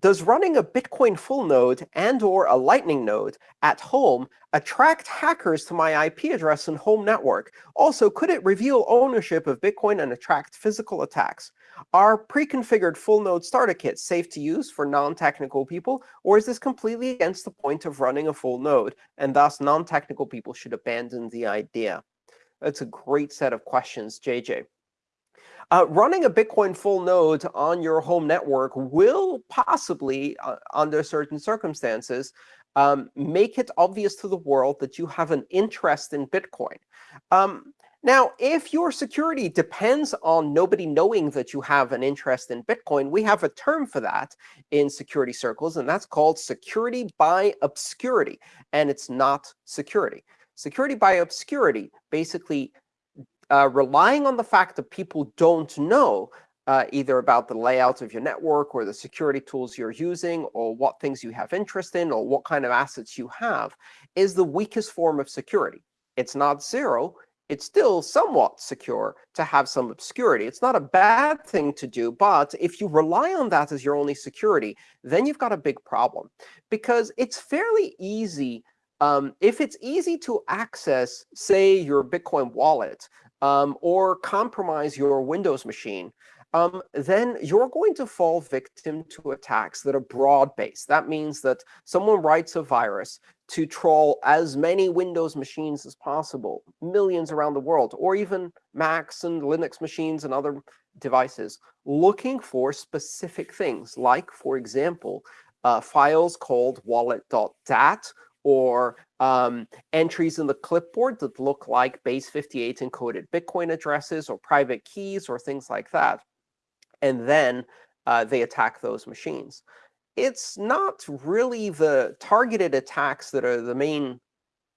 Does running a Bitcoin full node and or a Lightning node at home attract hackers to my IP address and home network? Also, could it reveal ownership of Bitcoin and attract physical attacks? Are pre-configured full node starter kits safe to use for non-technical people, or is this completely against the point of running a full node, and thus non-technical people should abandon the idea? That's a great set of questions, JJ. Uh, running a Bitcoin full node on your home network will possibly, uh, under certain circumstances, um, make it obvious to the world that you have an interest in Bitcoin. Um, now, if your security depends on nobody knowing that you have an interest in Bitcoin, we have a term for that in security circles, and that's called security by obscurity. And it's not security. Security by obscurity basically uh, relying on the fact that people don't know uh, either about the layout of your network or the security tools you're using or what things you have interest in or what kind of assets you have is the weakest form of security. It's not zero. It's still somewhat secure to have some obscurity. It's not a bad thing to do, but if you rely on that as your only security, then you've got a big problem. Because it's fairly easy um, if it's easy to access, say, your Bitcoin wallet, um, or compromise your Windows machine, um, then you're going to fall victim to attacks that are broad-based. That means that someone writes a virus to troll as many Windows machines as possible, millions around the world, or even Macs and Linux machines and other devices, looking for specific things, like, for example, uh, files called wallet.dat or um, entries in the clipboard that look like base 58 encoded Bitcoin addresses or private keys or things like that. And then uh, they attack those machines. It's not really the targeted attacks that are the main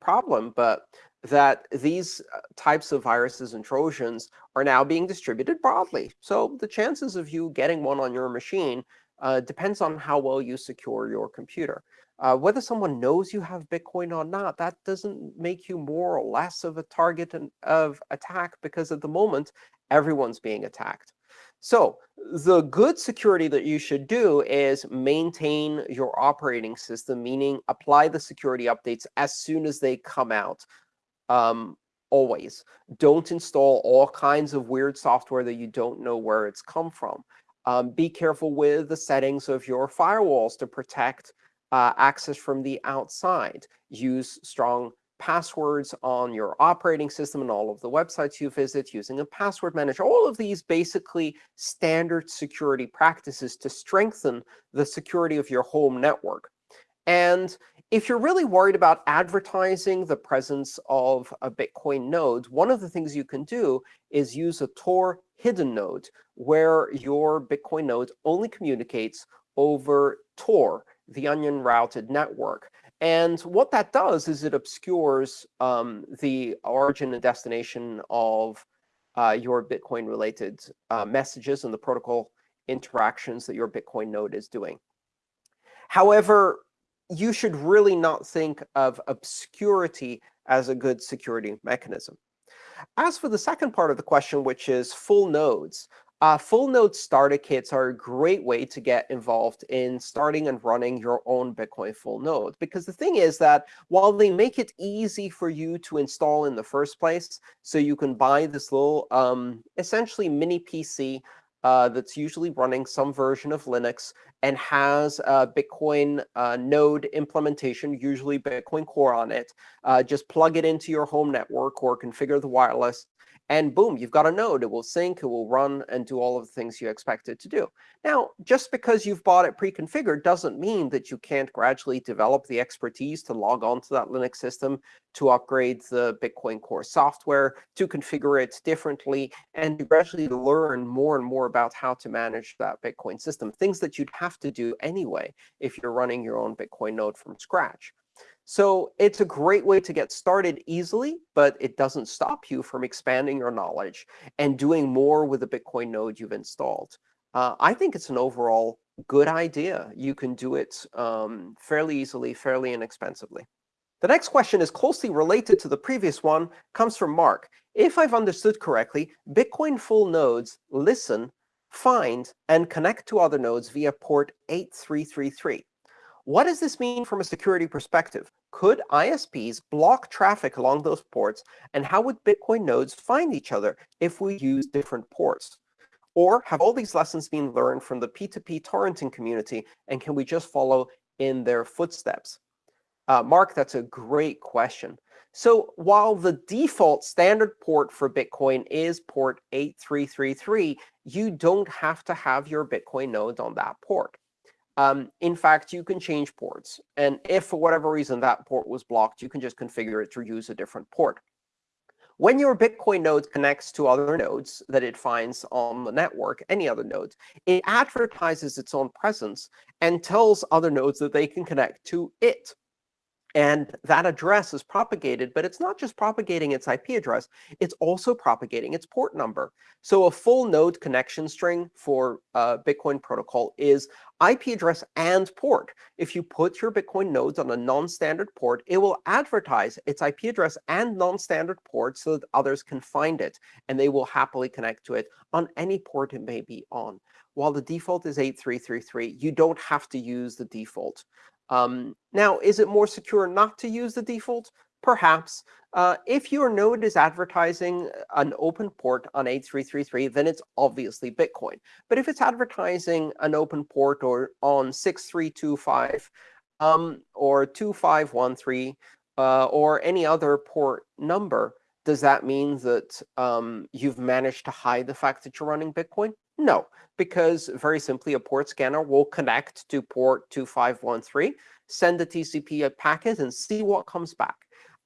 problem, but that these uh, types of viruses and Trojans are now being distributed broadly. So the chances of you getting one on your machine uh, depends on how well you secure your computer. Uh, whether someone knows you have Bitcoin or not, that doesn't make you more or less of a target of attack, because at the moment, everyone's being attacked. So the good security that you should do is maintain your operating system, meaning apply the security updates as soon as they come out, um, always. Don't install all kinds of weird software that you don't know where it's come from. Um, be careful with the settings of your firewalls to protect uh, access from the outside. Use strong passwords on your operating system and all of the websites you visit using a password manager. All of these basically standard security practices to strengthen the security of your home network. And if you're really worried about advertising the presence of a Bitcoin node, one of the things you can do is use a Tor hidden node, where your Bitcoin node only communicates over Tor the onion routed network. And what that does is it obscures um, the origin and destination of uh, your Bitcoin-related uh, messages and the protocol interactions that your Bitcoin node is doing. However, you should really not think of obscurity as a good security mechanism. As for the second part of the question, which is full nodes, uh, full node starter kits are a great way to get involved in starting and running your own Bitcoin full node. Because the thing is that while they make it easy for you to install in the first place, so you can buy this little um, essentially mini PC uh, that's usually running some version of Linux and has a Bitcoin uh, node implementation, usually Bitcoin Core on it. Uh, just plug it into your home network or configure the wireless and boom, you've got a node. It will sync, it will run, and do all of the things you expect it to do. Now, just because you've bought it pre-configured doesn't mean that you can't gradually develop the expertise to log on to that Linux system, to upgrade the Bitcoin Core software, to configure it differently, and gradually learn more and more about how to manage that Bitcoin system, things that you'd have to do anyway if you're running your own Bitcoin node from scratch. So it's a great way to get started easily, but it doesn't stop you from expanding your knowledge and doing more with the Bitcoin node you've installed. Uh, I think it's an overall good idea. You can do it um, fairly easily, fairly inexpensively. The next question is closely related to the previous one, comes from Mark. If I've understood correctly, Bitcoin full nodes listen find and connect to other nodes via port 8333. What does this mean from a security perspective? Could ISPs block traffic along those ports, and how would Bitcoin nodes find each other if we use different ports? Or have all these lessons been learned from the P2P torrenting community, and can we just follow in their footsteps? Uh, Mark, that's a great question. So while the default standard port for Bitcoin is port 8333, you don't have to have your Bitcoin node on that port. Um, in fact, you can change ports. And if, for whatever reason, that port was blocked, you can just configure it to use a different port. When your Bitcoin node connects to other nodes that it finds on the network, any other nodes, it advertises its own presence and tells other nodes that they can connect to it. And that address is propagated, but it's not just propagating its IP address, it's also propagating its port number. So a full node connection string for uh, Bitcoin protocol is IP address and port. If you put your Bitcoin nodes on a non-standard port, it will advertise its IP address and non-standard port so that others can find it, and they will happily connect to it on any port it may be on. While the default is 8333, you don't have to use the default. Um, now, is it more secure not to use the default? Perhaps. Uh, if your node is advertising an open port on 8333, then it's obviously Bitcoin. But if it's advertising an open port or on 6325 um, or 2513 uh, or any other port number, does that mean that um, you've managed to hide the fact that you're running Bitcoin? No, because very simply, a port scanner will connect to port 2513, send a TCP packet, and see what comes back.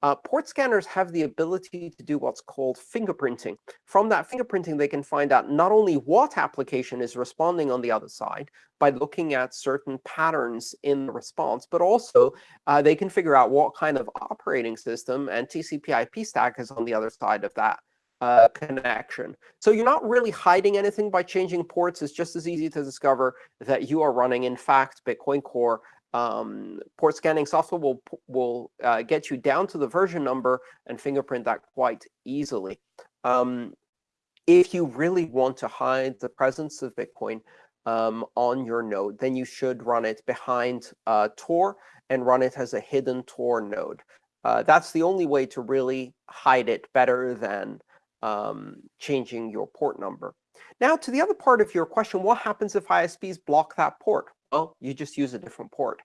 Uh, port scanners have the ability to do what's called fingerprinting. From that fingerprinting, they can find out not only what application is responding on the other side by looking at certain patterns in the response, but also uh, they can figure out what kind of operating system and TCP IP stack is on the other side of that uh, connection. So you're not really hiding anything by changing ports. It's just as easy to discover that you are running, in fact, Bitcoin Core. Um, port scanning software will, will uh, get you down to the version number and fingerprint that quite easily. Um, if you really want to hide the presence of Bitcoin um, on your node, then you should run it behind uh, Tor and run it as a hidden Tor node. Uh, that's the only way to really hide it better than um, changing your port number. Now, to the other part of your question, what happens if ISPs block that port? Well, you just use a different port.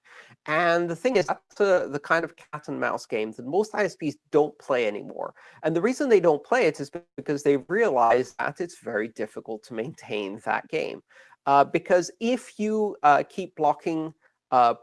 And the thing is, that's a, the kind of cat and mouse game that most ISPs don't play anymore. And the reason they don't play it is because they realize that it's very difficult to maintain that game. Uh, because if you uh, keep blocking uh,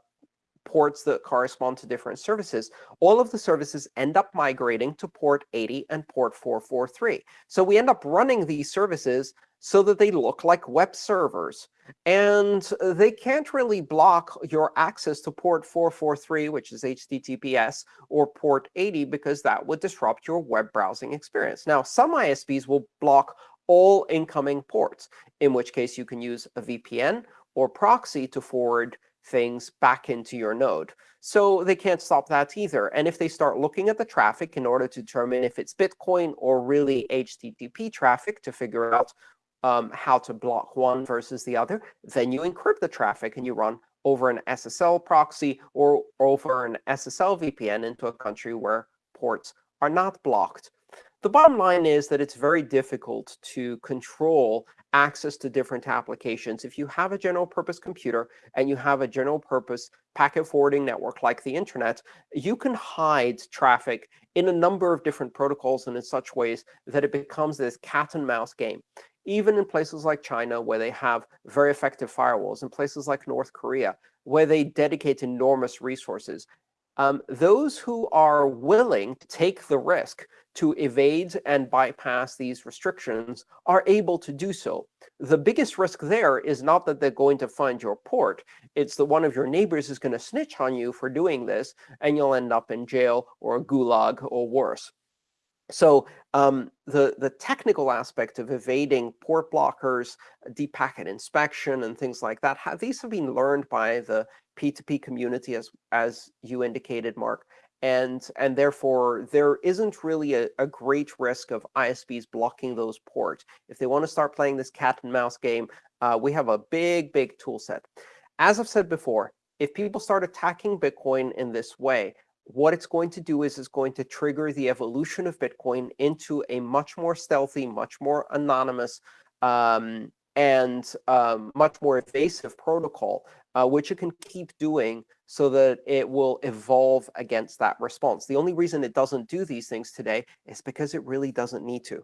ports that correspond to different services, all of the services end up migrating to port 80 and port 443. So we end up running these services so that they look like web servers. And they can't really block your access to port 443, which is HTTPS, or port 80, because that would disrupt your web browsing experience. Now, some ISPs will block all incoming ports, in which case you can use a VPN or proxy to forward things back into your node. So they can't stop that either. And if they start looking at the traffic in order to determine if it's Bitcoin or really HTTP traffic to figure out um, how to block one versus the other, then you encrypt the traffic and you run over an SSL proxy or over an SSL VPN into a country where ports are not blocked. The bottom line is that it's very difficult to control access to different applications. If you have a general purpose computer and you have a general purpose packet forwarding network like the internet, you can hide traffic in a number of different protocols and in such ways that it becomes this cat and mouse game. Even in places like China, where they have very effective firewalls, in places like North Korea, where they dedicate enormous resources, um, those who are willing to take the risk to evade and bypass these restrictions are able to do so. The biggest risk there is not that they're going to find your port. It's that one of your neighbors is going to snitch on you for doing this, and you'll end up in jail or a gulag or worse. So um, the, the technical aspect of evading port blockers, deep packet inspection, and things like that, have, these have been learned by the P2P community, as, as you indicated, Mark. And and therefore there isn't really a, a great risk of ISPs blocking those ports. If they want to start playing this cat and mouse game, uh, we have a big, big tool set. As I've said before, if people start attacking Bitcoin in this way, what it's going to do is it's going to trigger the evolution of Bitcoin into a much more stealthy, much more anonymous, um, and um, much more evasive protocol, uh, which it can keep doing so that it will evolve against that response. The only reason it doesn't do these things today is because it really doesn't need to.